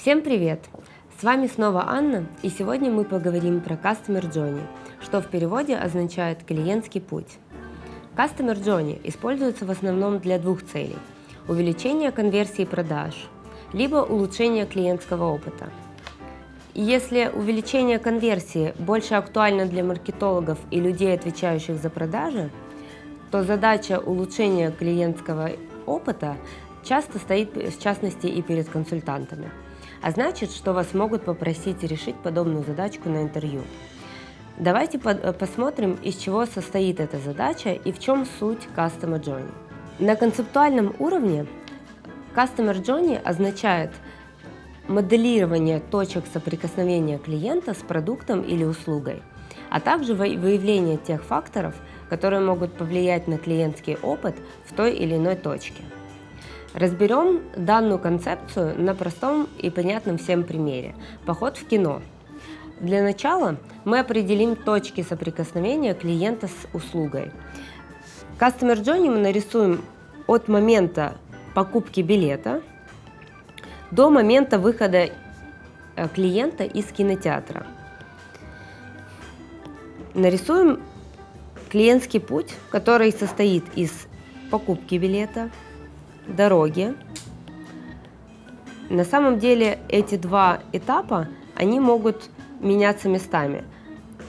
Всем привет! С вами снова Анна, и сегодня мы поговорим про Customer Journey, что в переводе означает «клиентский путь». Customer Journey используется в основном для двух целей – увеличения конверсии продаж, либо улучшения клиентского опыта. И если увеличение конверсии больше актуально для маркетологов и людей, отвечающих за продажи, то задача улучшения клиентского опыта часто стоит в частности и перед консультантами – а значит, что вас могут попросить решить подобную задачку на интервью. Давайте э, посмотрим, из чего состоит эта задача и в чем суть Customer Journey. На концептуальном уровне Customer Journey означает моделирование точек соприкосновения клиента с продуктом или услугой, а также выявление тех факторов, которые могут повлиять на клиентский опыт в той или иной точке. Разберем данную концепцию на простом и понятном всем примере. Поход в кино. Для начала мы определим точки соприкосновения клиента с услугой. Customer Journey мы нарисуем от момента покупки билета до момента выхода э, клиента из кинотеатра. Нарисуем клиентский путь, который состоит из покупки билета, дороги. На самом деле эти два этапа, они могут меняться местами.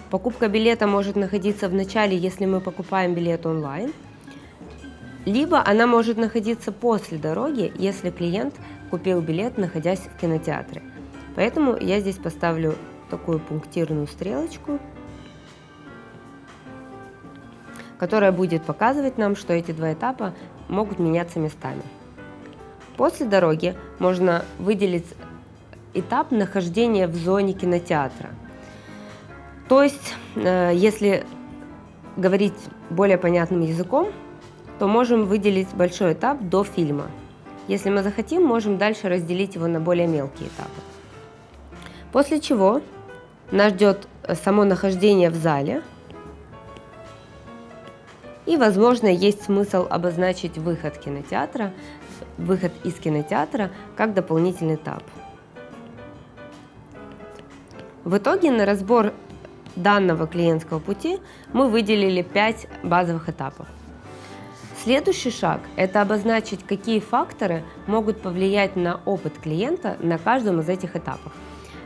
Покупка билета может находиться в начале, если мы покупаем билет онлайн, либо она может находиться после дороги, если клиент купил билет, находясь в кинотеатре. Поэтому я здесь поставлю такую пунктирную стрелочку, которая будет показывать нам, что эти два этапа могут меняться местами. После дороги можно выделить этап нахождения в зоне кинотеатра. То есть, э, если говорить более понятным языком, то можем выделить большой этап до фильма. Если мы захотим, можем дальше разделить его на более мелкие этапы. После чего нас ждет само нахождение в зале – и, возможно, есть смысл обозначить выход кинотеатра, выход из кинотеатра как дополнительный этап. В итоге на разбор данного клиентского пути мы выделили 5 базовых этапов. Следующий шаг – это обозначить, какие факторы могут повлиять на опыт клиента на каждом из этих этапов.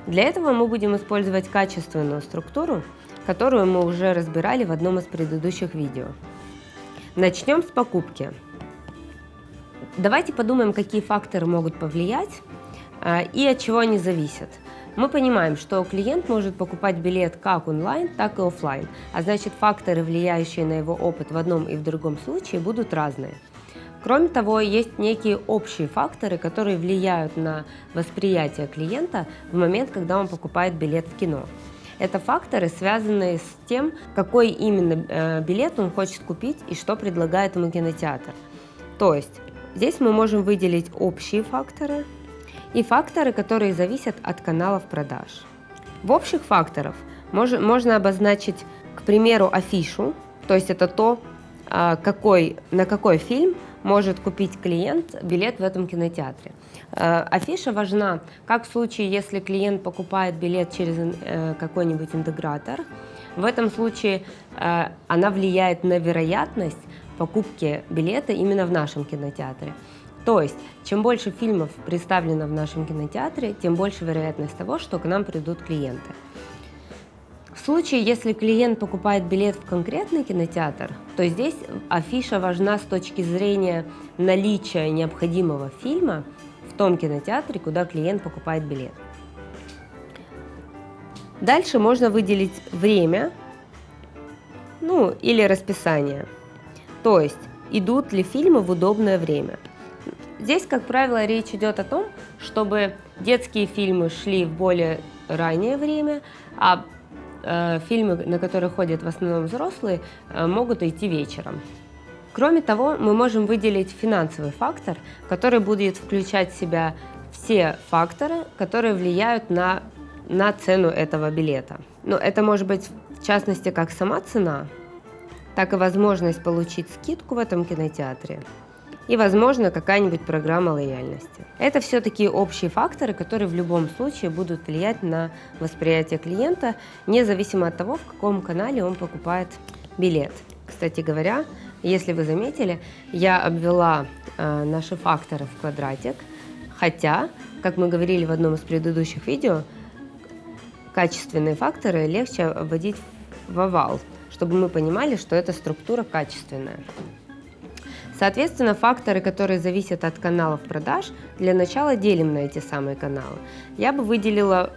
Для этого мы будем использовать качественную структуру, которую мы уже разбирали в одном из предыдущих видео. Начнем с покупки. Давайте подумаем, какие факторы могут повлиять а, и от чего они зависят. Мы понимаем, что клиент может покупать билет как онлайн, так и офлайн, а значит факторы, влияющие на его опыт в одном и в другом случае, будут разные. Кроме того, есть некие общие факторы, которые влияют на восприятие клиента в момент, когда он покупает билет в кино. Это факторы, связанные с тем, какой именно э, билет он хочет купить и что предлагает ему кинотеатр. То есть здесь мы можем выделить общие факторы и факторы, которые зависят от каналов продаж. В общих факторов можно обозначить, к примеру, афишу, то есть это то, а, какой, на какой фильм может купить клиент билет в этом кинотеатре. Э, афиша важна как в случае, если клиент покупает билет через э, какой-нибудь интегратор. В этом случае э, она влияет на вероятность покупки билета именно в нашем кинотеатре. То есть, чем больше фильмов представлено в нашем кинотеатре, тем больше вероятность того, что к нам придут клиенты. В случае, если клиент покупает билет в конкретный кинотеатр, то здесь афиша важна с точки зрения наличия необходимого фильма в том кинотеатре, куда клиент покупает билет. Дальше можно выделить время, ну или расписание. То есть, идут ли фильмы в удобное время. Здесь, как правило, речь идет о том, чтобы детские фильмы шли в более раннее время, а фильмы, на которые ходят в основном взрослые, э, могут идти вечером. Кроме того, мы можем выделить финансовый фактор, который будет включать в себя все факторы, которые влияют на, на цену этого билета. Но это может быть в частности как сама цена, так и возможность получить скидку в этом кинотеатре, и, возможно, какая-нибудь программа лояльности. Это все такие общие факторы, которые в любом случае будут влиять на восприятие клиента, независимо от того, в каком канале он покупает билет. Кстати говоря, если вы заметили, я обвела э, наши факторы в квадратик, хотя, как мы говорили в одном из предыдущих видео, качественные факторы легче вводить в овал, чтобы мы понимали, что эта структура качественная. Соответственно, факторы, которые зависят от каналов продаж, для начала делим на эти самые каналы. Я бы выделила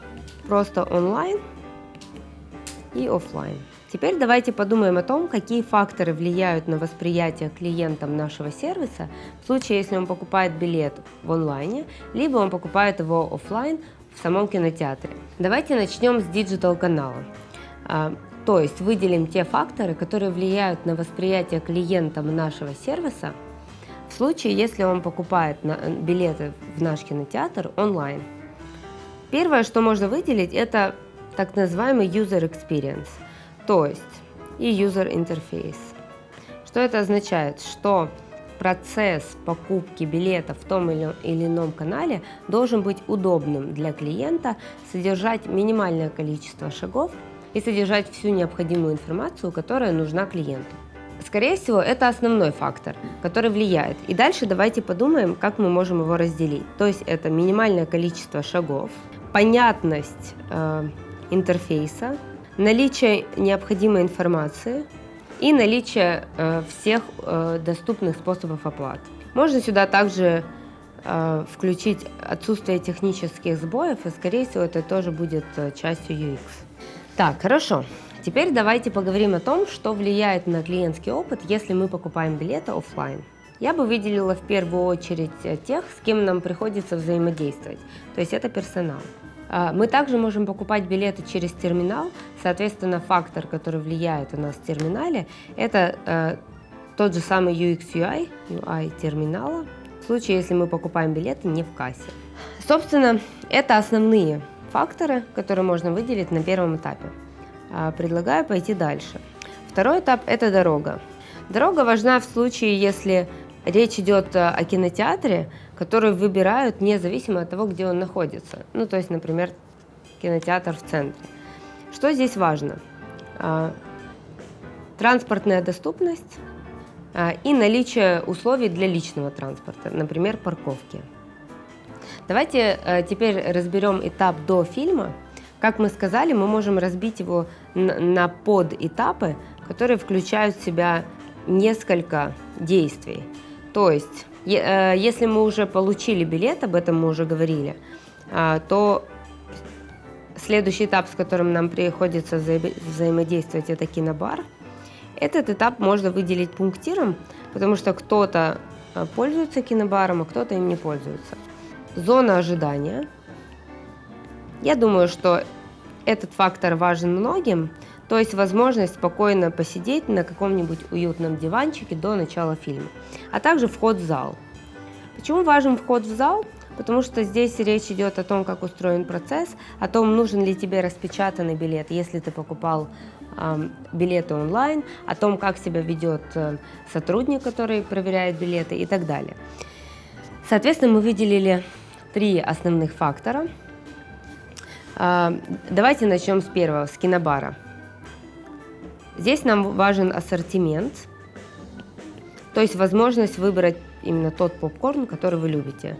просто онлайн и офлайн. Теперь давайте подумаем о том, какие факторы влияют на восприятие клиентом нашего сервиса в случае, если он покупает билет в онлайне, либо он покупает его офлайн в самом кинотеатре. Давайте начнем с digital канала. То есть выделим те факторы, которые влияют на восприятие клиентом нашего сервиса в случае, если он покупает билеты в наш кинотеатр онлайн. Первое, что можно выделить, это так называемый user experience – то есть и user interface. Что это означает? Что процесс покупки билета в том или ином канале должен быть удобным для клиента, содержать минимальное количество шагов и содержать всю необходимую информацию, которая нужна клиенту. Скорее всего, это основной фактор, который влияет. И дальше давайте подумаем, как мы можем его разделить. То есть это минимальное количество шагов, понятность э, интерфейса, наличие необходимой информации и наличие э, всех э, доступных способов оплаты. Можно сюда также э, включить отсутствие технических сбоев, и скорее всего это тоже будет э, частью UX. Так, хорошо. Теперь давайте поговорим о том, что влияет на клиентский опыт, если мы покупаем билеты офлайн. Я бы выделила в первую очередь э, тех, с кем нам приходится взаимодействовать, то есть это персонал. А, мы также можем покупать билеты через терминал, соответственно, фактор, который влияет у нас в терминале, это э, тот же самый UX UI, UI терминала, в случае, если мы покупаем билеты не в кассе. Собственно, это основные факторы, которые можно выделить на первом этапе. А, предлагаю пойти дальше. Второй этап – это дорога. Дорога важна в случае, если речь идет э, о кинотеатре, который выбирают независимо от того, где он находится. Ну, то есть, например, кинотеатр в центре. Что здесь важно? А, транспортная доступность а, и наличие условий для личного транспорта, например, парковки. Давайте э, теперь разберем этап до фильма. Как мы сказали, мы можем разбить его на подэтапы, которые включают в себя несколько действий. То есть, э, если мы уже получили билет, об этом мы уже говорили, а, то следующий этап, с которым нам приходится взаимодействовать, это кинобар. Этот этап можно выделить пунктиром, потому что кто-то э, пользуется кинобаром, а кто-то им не пользуется. Зона ожидания. Я думаю, что этот фактор важен многим, то есть возможность спокойно посидеть на каком-нибудь уютном диванчике до начала фильма, а также вход в зал. Почему важен вход в зал? Потому что здесь речь идет о том, как устроен процесс, о том, нужен ли тебе распечатанный билет, если ты покупал э, билеты онлайн, о том, как себя ведет э, сотрудник, который проверяет билеты и так далее. Соответственно, мы выделили три основных фактора. Э, давайте начнем с первого, с кинобара. Здесь нам важен ассортимент, то есть возможность выбрать именно тот попкорн, который вы любите.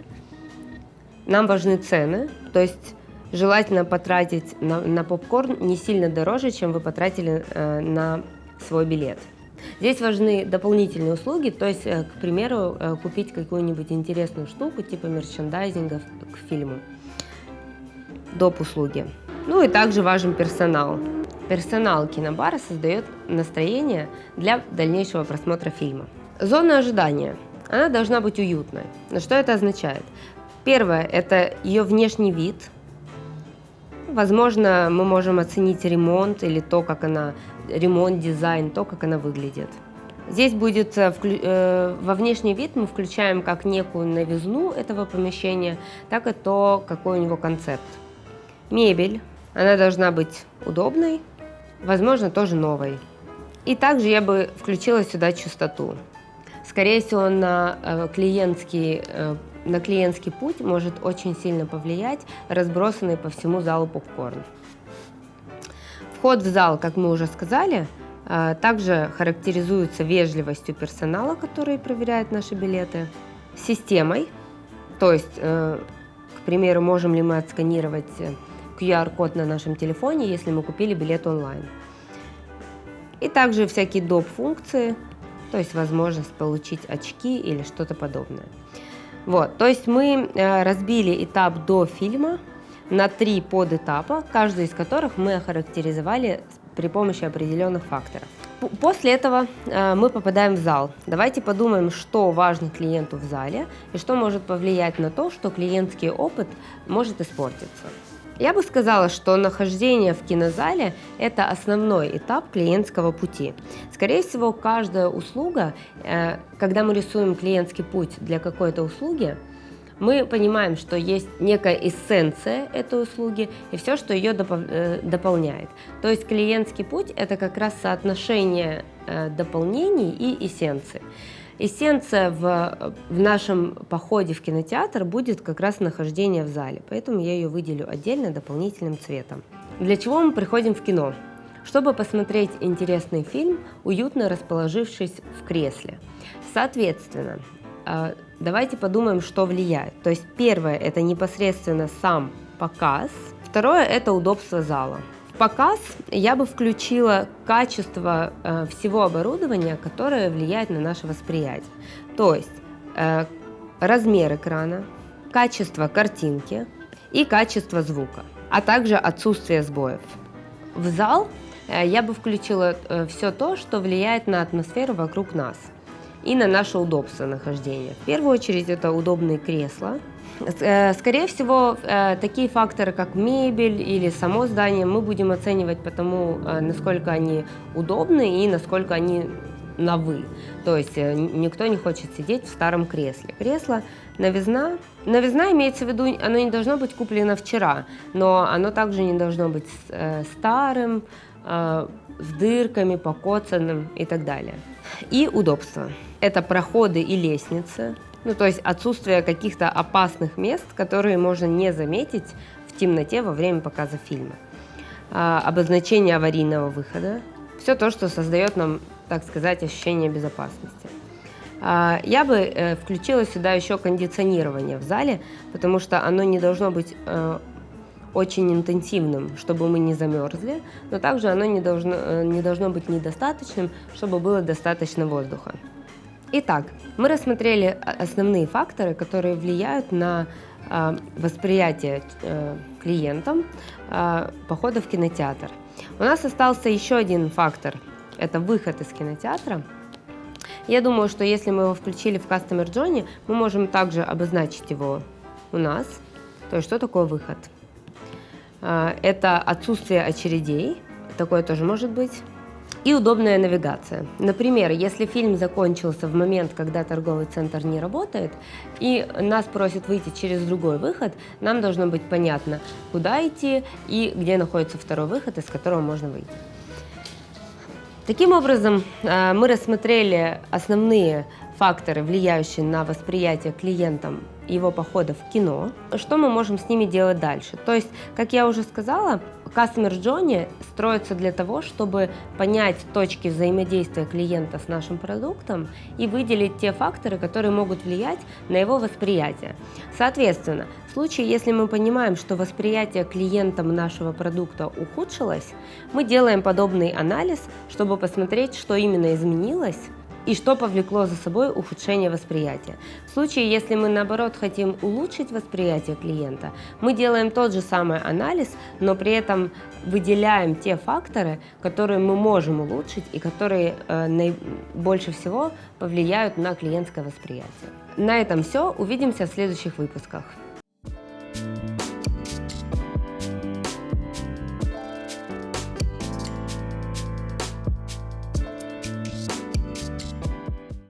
Нам важны цены, то есть желательно потратить на, на попкорн не сильно дороже, чем вы потратили э, на свой билет. Здесь важны дополнительные услуги, то есть, э, к примеру, э, купить какую-нибудь интересную штуку типа мерчендайзинга к фильму, доп. услуги. Ну и также важен персонал. Персонал кинобара создает настроение для дальнейшего просмотра фильма. Зона ожидания. Она должна быть уютной. Но что это означает? Первое – это ее внешний вид. Возможно, мы можем оценить ремонт или то, как она, ремонт, дизайн, то, как она выглядит. Здесь будет э, э, во внешний вид мы включаем как некую новизну этого помещения, так и то, какой у него концепт. Мебель, она должна быть удобной, возможно, тоже новой. И также я бы включила сюда чистоту. скорее всего, на э, клиентский, на клиентский путь может очень сильно повлиять разбросанный по всему залу попкорн. Вход в зал, как мы уже сказали, э, также характеризуется вежливостью персонала, который проверяет наши билеты, системой, то есть, к примеру, можем ли мы отсканировать QR-код на нашем телефоне, если мы купили билет онлайн. И также всякие доп. функции, то есть возможность получить очки или что-то подобное. Вот, то есть мы э, разбили этап до фильма на три подэтапа, каждый из которых мы охарактеризовали при помощи определенных факторов. После этого э, мы попадаем в зал. Давайте подумаем, что важно клиенту в зале и что может повлиять на то, что клиентский опыт может испортиться. Я бы сказала, что нахождение в кинозале – это основной этап клиентского пути. Скорее всего, каждая услуга, э, когда мы рисуем клиентский путь для какой-то услуги, мы понимаем, что есть некая эссенция этой услуги и все, что ее э, дополняет. То есть клиентский путь – это как раз соотношение э, дополнений и эссенции. Эссенция в, в нашем походе в кинотеатр будет как раз нахождение в зале, поэтому я ее выделю отдельно дополнительным цветом. Для чего мы приходим в кино? Чтобы посмотреть интересный фильм, уютно расположившись в кресле. Соответственно, а, давайте подумаем, что влияет. То есть первое – это непосредственно сам показ, второе – это удобство зала показ я бы включила качество э, всего оборудования, которое влияет на наше восприятие. То есть э, размер экрана, качество картинки и качество звука, а также отсутствие сбоев. В зал э, я бы включила э, все то, что влияет на атмосферу вокруг нас и на наше удобство нахождения. В первую очередь это удобные кресла, Э, скорее всего, э, такие факторы, как мебель или само здание, мы будем оценивать по тому, э, насколько они удобны и насколько они на «вы». То есть никто не хочет сидеть в старом кресле. Кресло новизна. Новизна имеется в виду, оно не должно быть куплено вчера, но оно также не должно быть старым, с дырками, покоцанным и так далее. И удобство. Это проходы и лестницы, ну, то есть отсутствие каких-то опасных мест, которые можно не заметить в темноте во время показа фильма. А, обозначение аварийного выхода. Все то, что создает нам, так сказать, ощущение безопасности. А, я бы э, включила сюда еще кондиционирование в зале, потому что оно не должно быть э, очень интенсивным, чтобы мы не замерзли, но также оно не должно, э, не должно быть недостаточным, чтобы было достаточно воздуха. Итак, мы рассмотрели основные факторы, которые влияют на э, восприятие э, клиентам э, похода в кинотеатр. У нас остался еще один фактор – это выход из кинотеатра. Я думаю, что если мы его включили в Customer Journey, мы можем также обозначить его у нас. То есть, что такое выход? Это отсутствие очередей, такое тоже может быть и удобная навигация. Например, если фильм закончился в момент, когда торговый центр не работает, и нас просят выйти через другой выход, нам должно быть понятно, куда идти и где находится второй выход, из которого можно выйти. Таким образом, э, мы рассмотрели основные факторы, влияющие на восприятие клиентам его похода в кино, что мы можем с ними делать дальше. То есть, как я уже сказала, Customer Journey строится для того, чтобы понять точки взаимодействия клиента с нашим продуктом и выделить те факторы, которые могут влиять на его восприятие. Соответственно, в случае, если мы понимаем, что восприятие клиентам нашего продукта ухудшилось, мы делаем подобный анализ, чтобы посмотреть, что именно изменилось, и что повлекло за собой ухудшение восприятия. В случае, если мы наоборот хотим улучшить восприятие клиента, мы делаем тот же самый анализ, но при этом выделяем те факторы, которые мы можем улучшить и которые э, больше всего повлияют на клиентское восприятие. На этом все. Увидимся в следующих выпусках.